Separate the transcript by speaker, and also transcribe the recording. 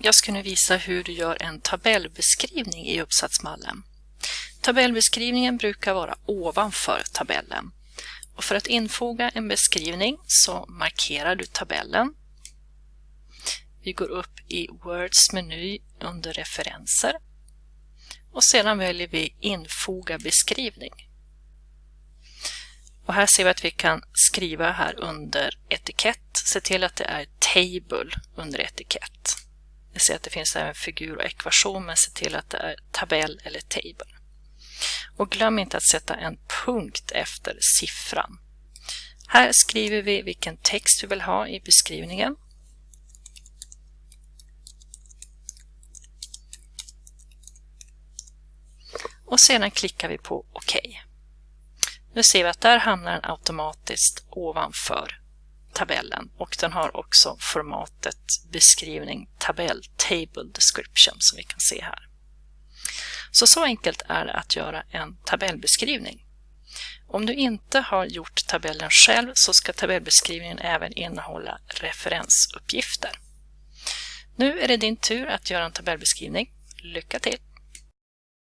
Speaker 1: Jag ska nu visa hur du gör en tabellbeskrivning i uppsatsmallen. Tabellbeskrivningen brukar vara ovanför tabellen. Och för att infoga en beskrivning så markerar du tabellen. Vi går upp i Words meny under referenser och sedan väljer vi infoga beskrivning. Och här ser vi att vi kan skriva här under etikett, se till att det är table under etikett. Vi ser att det finns även figur och ekvation, men se till att det är tabell eller table. Och glöm inte att sätta en punkt efter siffran. Här skriver vi vilken text vi vill ha i beskrivningen. Och sedan klickar vi på OK. Nu ser vi att där hamnar den automatiskt ovanför tabellen och den har också formatet beskrivning tabell table description som vi kan se här. Så så enkelt är det att göra en tabellbeskrivning. Om du inte har gjort tabellen själv så ska tabellbeskrivningen även innehålla referensuppgifter. Nu är det din tur att göra en tabellbeskrivning. Lycka till!